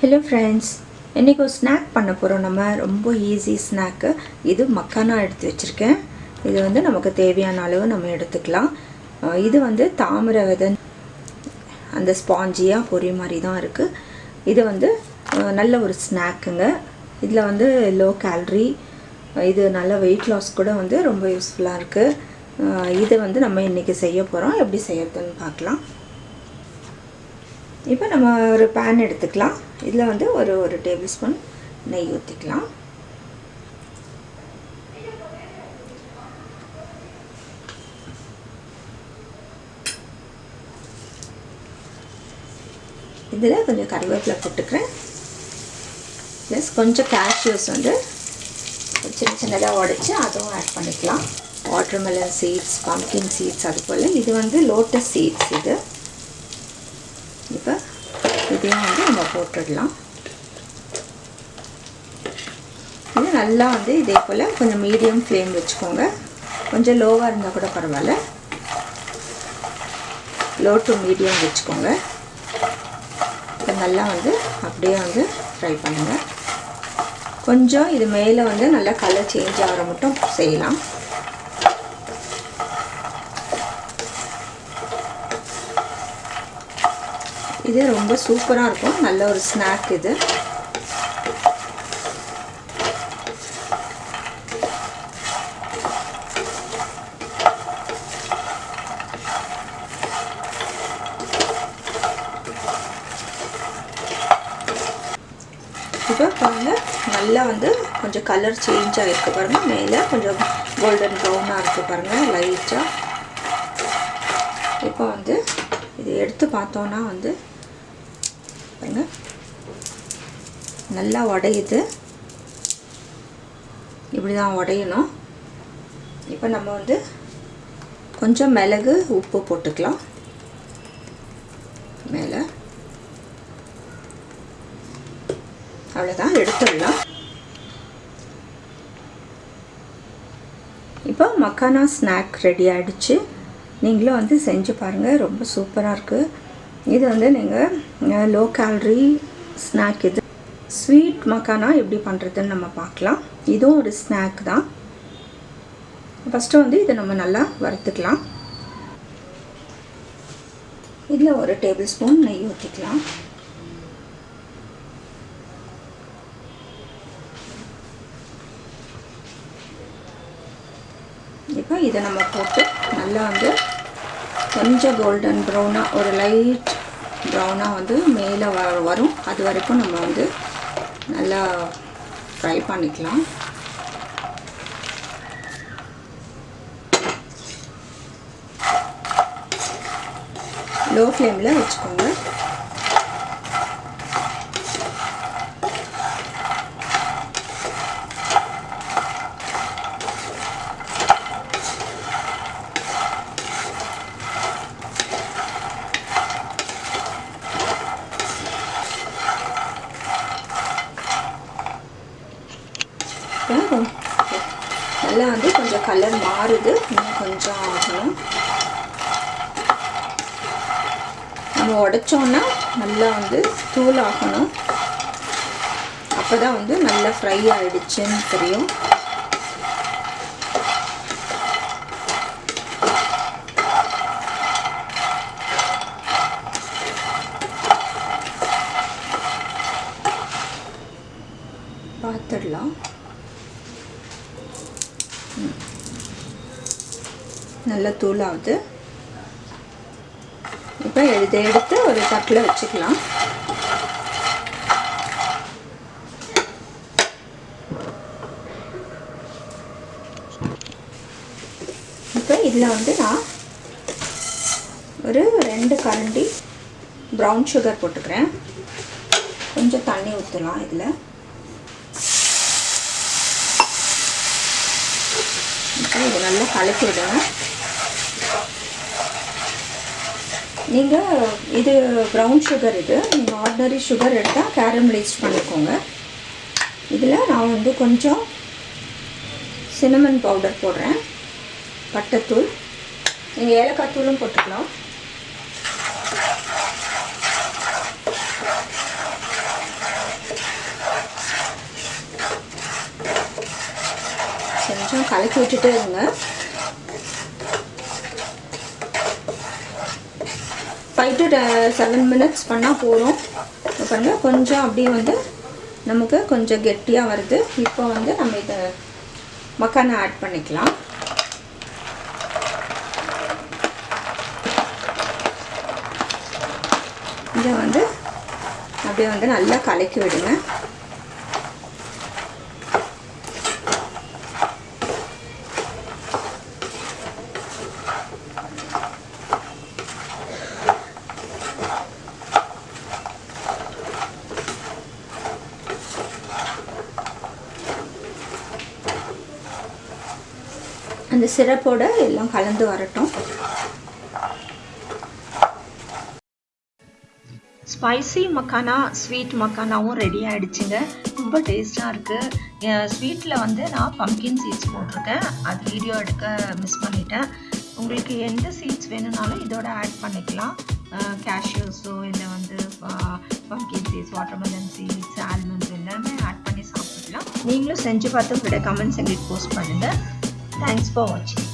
Hello friends இன்றைக்கி ஒரு snack பண்ண போகிறோம் நம்ம. ரொம்ப ஈஸி ஸ்நாக்கு இது மக்கானா எடுத்து வச்சுருக்கேன். இது வந்து நமக்கு தேவையான அளவு நம்ம எடுத்துக்கலாம். இது வந்து தாமிர விதை அந்த ஸ்பாஞ்சியாக பொரி மாதிரி தான் இருக்குது இது வந்து நல்ல ஒரு ஸ்நாக்குங்க இதில் வந்து லோ கேலரி இது நல்ல வெயிட் லாஸ் கூட வந்து ரொம்ப யூஸ்ஃபுல்லாக இருக்குது இது வந்து நம்ம இன்றைக்கி செய்ய போகிறோம் எப்படி செய்யறதுன்னு பார்க்கலாம். இப்போ நம்ம ஒரு பேன் எடுத்துக்கலாம். இதில் வந்து ஒரு ஒரு டேபிள் ஸ்பூன் நெய் ஊற்றிக்கலாம் இதில் கொஞ்சம் கருவேப்பிலை போட்டுக்கிறேன். ப்ளஸ் கொஞ்சம் கேஷ்யூஸ் வந்து சின்ன சின்னதாக உடச்சி அதுவும் ஆட் பண்ணிக்கலாம். வாட்டர்மெலன் சீட்ஸ் பம்கின் சீட்ஸ் அது போல். இது வந்து லோட்டஸ் சீட்ஸ் இது. இப்போ இதையும் வந்து நம்ம போட்டுடலாம். இது நல்லா வந்து இதே போல் கொஞ்சம் மீடியம் ஃப்ளேம் வச்சுக்கோங்க. கொஞ்சம் லோவாக இருந்தால் கூட பரவாயில்ல. லோ டு மீடியம் வச்சுக்கோங்க. இப்போ நல்லா வந்து அப்படியே வந்து ஃப்ரை பண்ணுங்கள் கொஞ்சம் இது மேலே வந்து நல்லா கலர் சேஞ்ச் ஆகிற மட்டும் செய்யலாம். இது ரொம்ப சூப்பராக இருக்கும். நல்ல ஒரு ஸ்நாக் இது. இப்போ பாருங்கள் நல்லா வந்து கொஞ்சம் கலர் சேஞ்ச் ஆகிருக்கு பாருங்கள் மேலே கொஞ்சம் கோல்டன் ப்ரௌனாக இருக்குது பாருங்கள் லைட்டாக இப்போ வந்து இது எடுத்து பார்த்தோன்னா வந்து பாருங்க. நல்லா உடையுது இப்படி தான் உடையணும் இப்போ நம்ம வந்து கொஞ்சம் மிளகு உப்பு போட்டுக்கலாம். மேலே. அவ்வளோதான் எடுத்துடலாம். இப்போ மக்கானா ஸ்நாக் ரெடி ஆகிடுச்சு நீங்களும் வந்து செஞ்சு பாருங்கள் ரொம்ப சூப்பராக இருக்குது இது வந்து நீங்கள் லோ கேலரி ஸ்நாக் இது. ஸ்வீட் மக்கானா எப்படி பண்ணுறதுன்னு நம்ம பார்க்கலாம். இதுவும் ஒரு ஸ்நாக் தான். ஃபஸ்ட்டு வந்து இதை நம்ம நல்லா வறுத்துக்கலாம். இதில் ஒரு டேபிள் ஸ்பூன் நெய் ஊற்றிக்கலாம். இப்போ இதை நம்ம போட்டு நல்லா வந்து கொஞ்சம் கோல்டன் ப்ரௌனாக ஒரு லைட் ப்ரௌனாக வந்து மேலே வ வரும். அது வரைக்கும் நம்ம வந்து நல்லா ஃப்ரை பண்ணிக்கலாம். லோ ஃப்ளேமில் வச்சுக்கோங்க. நல்லா வந்து கொஞ்சம் கலர் மாறுது. இன்னும் கொஞ்சம் ஆகணும். நம்ம உடைச்சோன்னா நல்லா வந்து தூள் ஆகணும். அப்போ தான் வந்து நல்லா ஃப்ரை ஆகிடுச்சுன்னு தெரியும். பார்த்துடலாம். நல்ல தூளாகுது இப்போ இதை எடுத்து ஒரு தட்டில் வச்சுக்கலாம். இப்போ இதில் வந்து நான் ஒரு ரெண்டு கரண்டி ப்ரௌன் சுகர் போட்டுக்கிறேன். கொஞ்சம் தண்ணி ஊற்றலாம் இதில். இப்போ இதை நல்லா கலக்கி நீங்கள் இது ப்ரௌன் சுகர் இது. நீங்கள் ஆர்டினரி சுகர் எடுத்தால் கேரமலைஸ்ட் பண்ணிக்கோங்க. இதில் நான் வந்து கொஞ்சம் சினமன் பவுடர் போடுறேன். பட்டைத்தூள் நீங்கள் ஏலக்காய் தூளும் போட்டுக்கலாம். கொஞ்சம் கலக்கி விட்டுட்டே இருங்க. ஃபைவ் டு செவன் மினிட்ஸ் பண்ணால் போதும். பாருங்கள் கொஞ்சம் அப்படியே வந்து நமக்கு கொஞ்சம் கெட்டியாக வருது. இப்போ வந்து நம்ம இதை மக்கானை ஆட் பண்ணிக்கலாம். இதை வந்து அப்படியே வந்து நல்லா கலக்கி விடுங்க. அந்த சிரப்போடு எல்லாம் கலந்து வரட்டும். ஸ்பைசி மக்கானா ஸ்வீட் மக்கானாவும் ரெடி ஆகிடுச்சுங்க ரொம்ப டேஸ்ட்டாக இருக்குது ஸ்வீட்டில் வந்து நான் பம்கின் சீட்ஸ் போட்டிருக்கேன். அது வீடியோ எடுக்க மிஸ் பண்ணிட்டேன். உங்களுக்கு எந்த சீட்ஸ் வேணும்னாலும் இதோட ஆட் பண்ணிக்கலாம். கேஷ்யூஸோ இல்லை வந்து pumpkin seeds watermelon seeds almonds எல்லாமே ஆட் பண்ணி சாப்பிடலாம் நீங்களும் செஞ்சு பார்த்து உங்களோட கமெண்ட்ஸ் எங்களுக்கு போஸ்ட் பண்ணுங்கள் Thanks for watching.